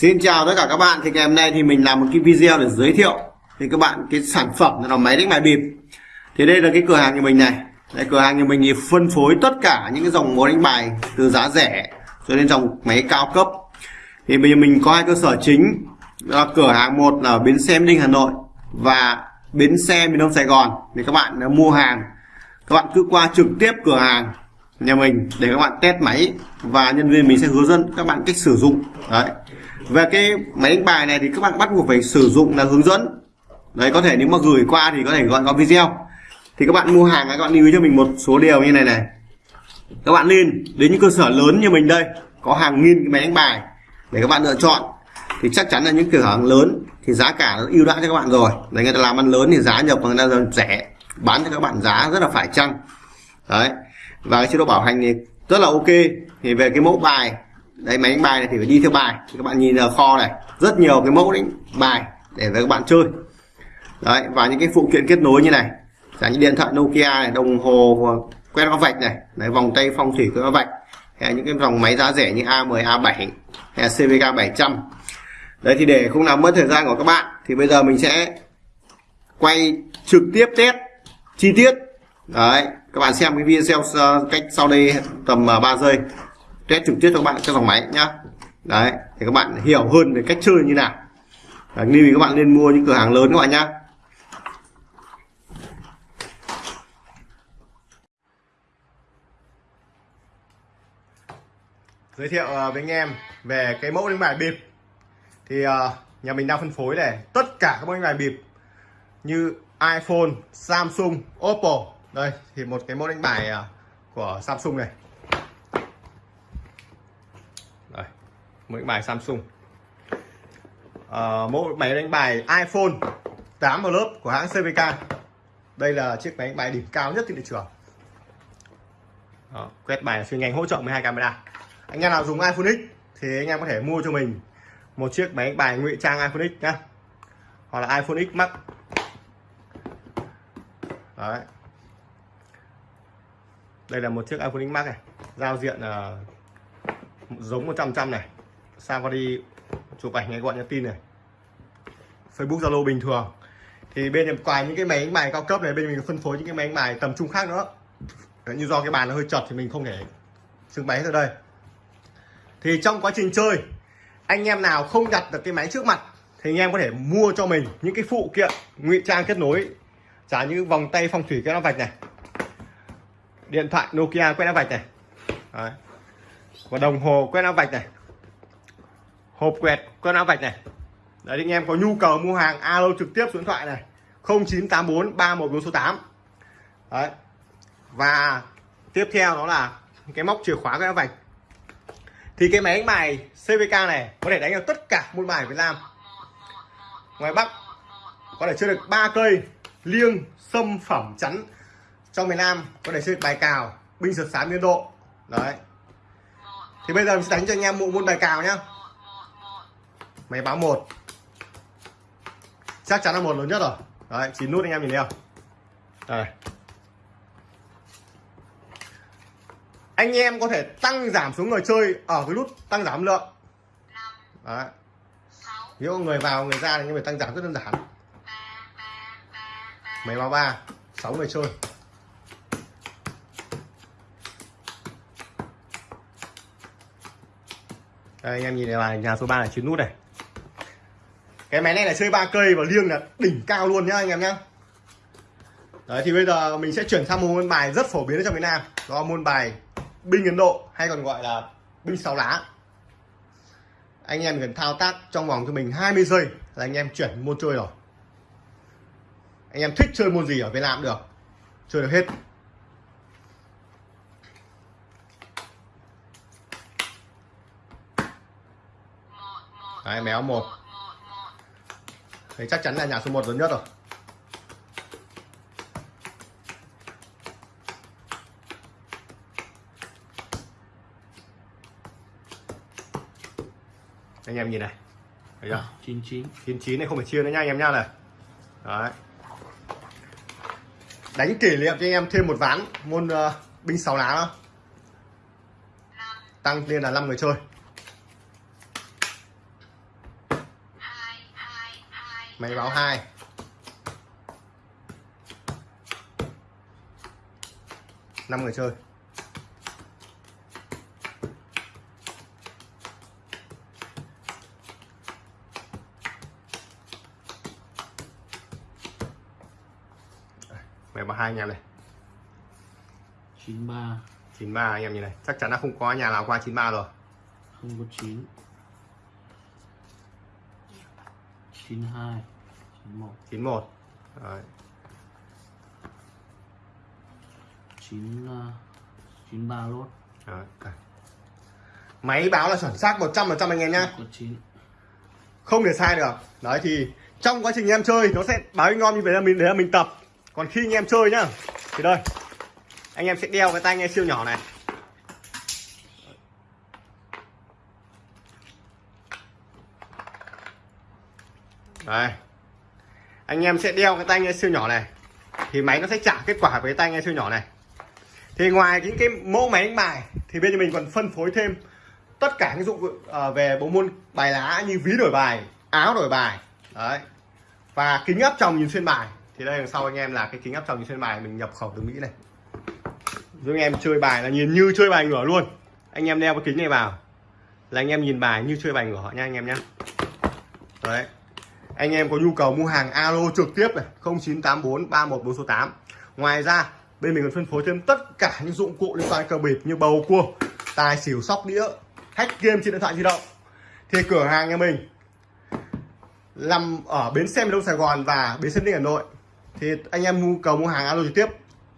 Xin chào tất cả các bạn. Thì ngày hôm nay thì mình làm một cái video để giới thiệu thì các bạn cái sản phẩm là máy đánh bài bịp. Thì đây là cái cửa hàng của mình này. Đây, cửa hàng của mình thì phân phối tất cả những cái dòng máy đánh bài từ giá rẻ cho đến dòng máy cao cấp. Thì bây giờ mình có hai cơ sở chính. Là cửa hàng một là bến xe Ninh Hà Nội và bến xe miền Đông Sài Gòn. Thì các bạn mua hàng, các bạn cứ qua trực tiếp cửa hàng nhà mình để các bạn test máy và nhân viên mình sẽ hướng dẫn các bạn cách sử dụng. Đấy về cái máy đánh bài này thì các bạn bắt buộc phải sử dụng là hướng dẫn. Đấy, có thể nếu mà gửi qua thì có thể gọi qua video. Thì các bạn mua hàng các bạn lưu ý cho mình một số điều như này này. Các bạn nên đến những cơ sở lớn như mình đây, có hàng nghìn cái máy đánh bài để các bạn lựa chọn, thì chắc chắn là những cửa hàng lớn thì giá cả nó ưu đãi cho các bạn rồi. Đấy, người ta làm ăn lớn thì giá nhập người ta rẻ, bán cho các bạn giá rất là phải chăng. Đấy, và cái chế độ bảo hành thì rất là ok. Thì về cái mẫu bài đấy, máy đánh bài này thì phải đi theo bài. Thì các bạn nhìn ở kho này, rất nhiều cái mẫu đánh bài để với các bạn chơi. Đấy, và những cái phụ kiện kết nối như này. Giả như điện thoại Nokia này, đồng hồ quét có vạch này, đấy, vòng tay phong thủy có vạch, hay những cái dòng máy giá rẻ như A10 A7 hay CVK 700 đấy, thì để không làm mất thời gian của các bạn, thì bây giờ mình sẽ quay trực tiếp test chi tiết. Đấy, các bạn xem cái video cách sau đây tầm à, 3 giây test trực tiếp cho các bạn trong dòng máy nhá. Đấy thì các bạn hiểu hơn về cách chơi như nào. Lưu ý các bạn nên mua những cửa hàng lớn các bạn nhá. Giới thiệu ờ, với anh em về cái mẫu đánh bài bịp. Thì ờ, nhà mình đang phân phối này tất cả các mẫu đánh bài bịp như iPhone, Samsung, Oppo. Đây thì một cái mẫu đánh bài ờ, của Samsung này. Mấy bài Samsung. À, mỗi máy đánh bài iPhone 8 vào lớp của hãng CVK đây là chiếc máy đánh bài đỉnh cao nhất trên thị trường. Đó, quét bài chuyên nhanh hỗ trợ 12 camera. Anh em nào dùng iPhone X thì anh em có thể mua cho mình một chiếc máy đánh bài ngụy trang iPhone X nhá. Hoặc là iPhone X Max. Đấy. Đây là một chiếc iPhone X Max này giao diện uh, giống 100 trăm này sang qua đi chụp ảnh ngay gọi nhắn tin này. Facebook Zalo bình thường. Thì bên ngoài những cái máy đánh bài cao cấp này bên mình phân phối những cái máy đánh bài tầm trung khác nữa. Đấy, như do cái bàn nó hơi chật thì mình không thể trưng bày ở đây. Thì trong quá trình chơi anh em nào không đặt được cái máy trước mặt thì anh em có thể mua cho mình những cái phụ kiện ngụy trang kết nối. Trả như vòng tay phong thủy cái nó vạch này. Điện thoại Nokia quét áo vạch này. Đấy. và đồng hồ quét áo vạch này hộp quẹt, con áo vạch này. Đấy anh em có nhu cầu mua hàng, alo trực tiếp số điện thoại này. 0984 3148 đấy. Và tiếp theo đó là cái móc chìa khóa cái áo vạch. Thì cái máy đánh bài CVK này có thể đánh được tất cả môn bài Việt Nam. Ngoài Bắc, có thể chơi được ba cây liêng, sâm, phẩm, chắn. Trong miền Nam, có thể chơi bài cào, binh sượt sám, liên độ. Đấy. Thì bây giờ mình sẽ đánh cho anh em bộ môn bài cào nhá máy báo một. Chắc chắn là một lớn nhất rồi. Đấy chín nút anh em nhìn thấy không? Đây. Anh em có thể tăng giảm số người chơi ở cái nút tăng giảm lượng. Đấy. Nếu người vào người ra thì anh em phải tăng giảm rất đơn giản. Máy báo ba sáu người chơi. Đây, anh em nhìn này là nhà số 3 là chín nút này cái máy này là chơi ba cây và liêng là đỉnh cao luôn nhá anh em nhá. Đấy thì bây giờ mình sẽ chuyển sang một môn bài rất phổ biến ở trong việt Nam. Đó là môn bài binh Ấn Độ hay còn gọi là binh sáu lá. Anh em cần thao tác trong vòng cho mình 20 giây là anh em chuyển môn chơi rồi. Anh em thích chơi môn gì ở Việt Nam cũng được. Chơi được hết. Đấy, méo một. Đấy, chắc chắn là nhà số 1 lớn nhất rồi. Anh em nhìn này. Thấy chưa? 99 99 này không phải chia nữa nha anh em nha này. Đấy. Đánh kỷ niệm cho anh em thêm một ván môn uh, binh sáu lá đó. Tăng lên là 5 người chơi máy báo hai. Năm người chơi. Máy báo hai anh em này. 93 93 anh em nhìn này. Chắc chắn là không có nhà nào qua 93 rồi. Không có 9 92 91 91 Đấy. 9 uh, 93 lốt. Đấy. đây. máy báo là chuẩn xác 100% anh em nhá. Có 9 không thể sai được. Đấy thì trong quá trình em chơi nó sẽ báo ngon như vậy là mình đấy là mình tập. Còn khi anh em chơi nhá thì đây. Anh em sẽ đeo cái tai nghe siêu nhỏ này đây. Anh em sẽ đeo cái tai nghe siêu nhỏ này, thì máy nó sẽ trả kết quả với cái tai nghe siêu nhỏ này. Thì ngoài những cái mẫu máy đánh bài, thì bên mình còn phân phối thêm tất cả những dụng ờ, về bộ môn bài lá như ví đổi bài, áo đổi bài. Đấy. Và kính áp tròng nhìn xuyên bài. Thì đây đằng sau anh em là cái kính áp tròng nhìn xuyên bài mình nhập khẩu từ mỹ này. Giúp anh em chơi bài là nhìn như chơi bài ngửa luôn. Anh em đeo cái kính này vào là anh em nhìn bài như chơi bài ngửa nha anh em nhé đấy anh em có nhu cầu mua hàng alo trực tiếp này 0984 314 số 8 ngoài ra, bên mình còn phân phối thêm tất cả những dụng cụ liên quan cờ bịp như bầu cua, tài xỉu sóc đĩa, hack game trên điện thoại di động. Thì cửa hàng nhà mình nằm ở bến xe miền đông sài gòn và bến xe ninh hà nội. Thì anh em nhu cầu mua hàng alo trực tiếp.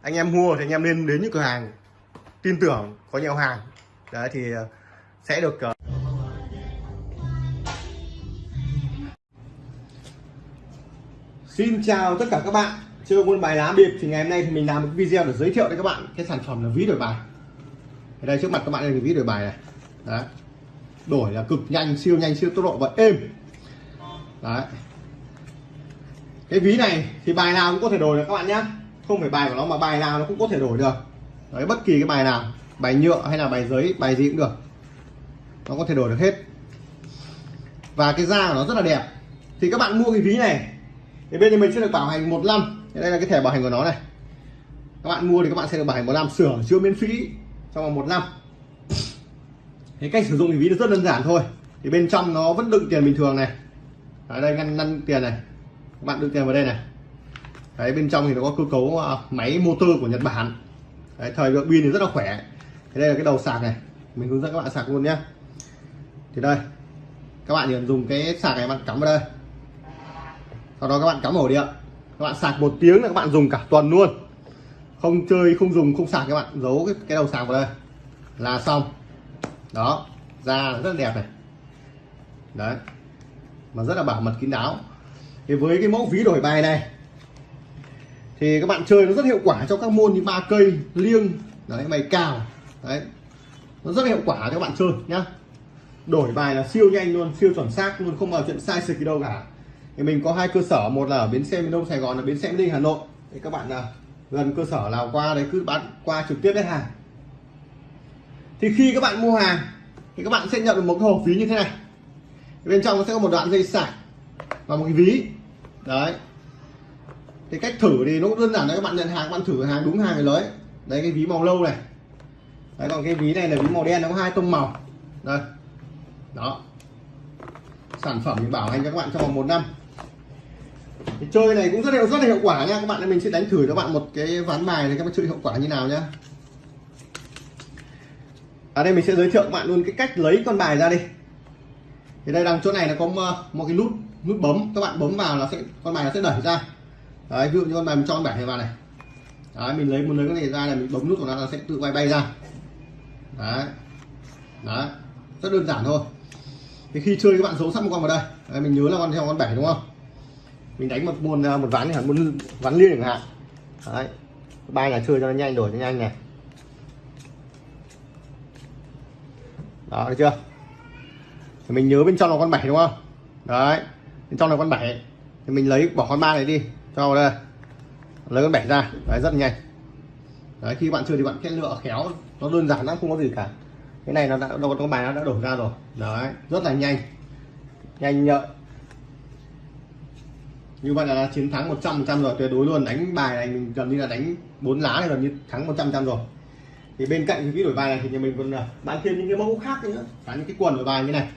Anh em mua thì anh em nên đến những cửa hàng tin tưởng có nhiều hàng. Đấy, thì ờ, sẽ được ờ, Xin chào tất cả các bạn. Chơi môn bài lá biệp thì ngày hôm nay thì mình làm một video để giới thiệu đến các bạn cái sản phẩm là ví đổi bài. Ở đây trước mặt các bạn đây là ví đổi bài này. Đấy. Đổi là cực nhanh, siêu nhanh, siêu tốc độ và êm. Đấy. Cái ví này thì bài nào cũng có thể đổi được các bạn nhé không phải bài của nó mà bài nào nó cũng có thể đổi được. Đấy, bất kỳ cái bài nào, bài nhựa hay là bài giấy, bài gì cũng được. Nó có thể đổi được hết. Và cái da của nó rất là đẹp. Thì các bạn mua cái ví này thì bên nhà mình sẽ được bảo hành một năm. Đây là cái thẻ bảo hành của nó này. Các bạn mua thì các bạn sẽ được bảo hành một năm. Sửa chữa miễn phí trong vòng một năm. Thế cách sử dụng thì ví rất đơn giản thôi. Thì bên trong nó vẫn đựng tiền bình thường này. Ở đây ngăn ngăn tiền này. Các bạn đựng tiền vào đây này. Đấy bên trong thì nó có cơ cấu à, máy motor của Nhật Bản. Đấy, thời lượng pin thì rất là khỏe. Thế đây là cái đầu sạc này. Mình hướng dẫn các bạn sạc luôn nhé thì đây. Các bạn chỉ dùng cái sạc này bạn cắm vào đây sau đó các bạn cắm ổ điện các bạn sạc một tiếng là các bạn dùng cả tuần luôn. Không chơi không dùng không sạc các bạn. Giấu cái, cái đầu sạc vào đây. Là xong. Đó. Da rất đẹp này. Đấy. Mà rất là bảo mật kín đáo. Thì với cái mẫu ví đổi bài này thì các bạn chơi nó rất hiệu quả trong các môn như ba cây liêng. Đấy mày cào. Đấy. Nó rất hiệu quả cho các bạn chơi nhá. Đổi bài là siêu nhanh luôn siêu chuẩn xác luôn không bao chuyện sai sạch gì đâu cả thì mình có hai cơ sở, một là ở bến xe miền đông sài gòn là bến xe ninh hà nội. Thì các bạn là gần cơ sở nào qua đấy cứ bán qua trực tiếp đến hàng. Thì khi các bạn mua hàng, thì các bạn sẽ nhận được một cái hộp ví như thế này. Bên trong nó sẽ có một đoạn dây sạc và một cái ví. Đấy. Thì cách thử thì nó cũng đơn giản đấy, các bạn nhận hàng, các bạn thử hàng đúng hàng thì lấy đấy, cái ví màu lâu này. Đấy, còn cái ví này là ví màu đen, nó có hai tông màu. Đây. Đó. Sản phẩm thì bảo hành cho các bạn trong vòng một năm thì chơi này cũng rất là rất là hiệu quả nha. Các bạn mình sẽ đánh thử cho bạn một cái ván bài này các bạn chơi hiệu quả như nào nhá. Ở đây mình sẽ giới thiệu các bạn luôn cái cách lấy con bài ra đi. Thì đây đằng chỗ này nó có một cái nút nút bấm. Các bạn bấm vào là sẽ con bài nó sẽ đẩy ra. Đấy ví dụ như con bài mình cho con bảy này vào này. Đấy mình lấy muốn lấy cái này ra là mình bấm nút của nó là sẽ tự bay bay ra. Đấy. Đấy. Rất đơn giản thôi. Thì khi chơi các bạn giấu sẵn một con vào đây. Đấy, mình nhớ là con theo con bảy đúng không? Mình đánh một môn à, một ván này hẳn một ván liên chẳng hạn. Đấy. Ba là chơi cho nó nhanh, đổi cho nhanh này. Đó được chưa? Thì mình nhớ bên trong là con bảy đúng không? Đấy. Bên trong là con bảy. Thì mình lấy bỏ con ba này đi, cho vào đây. Lấy con bảy ra. Đấy, rất nhanh. Đấy, khi bạn chơi thì bạn sẽ lựa khéo. Nó đơn giản lắm, không có gì cả. Cái này nó đã, nó con bài nó đã đổ ra rồi. Đấy, rất là nhanh. Nhanh nhợn như vậy là chiến thắng 100 trăm rồi, tuyệt đối luôn. Đánh bài này mình gần như là đánh bốn lá này gần như thắng 100 trăm rồi. Thì bên cạnh cái đổi bài này thì nhà mình còn à, bán thêm những cái mẫu khác nữa. Cả những cái quần đổi bài như này.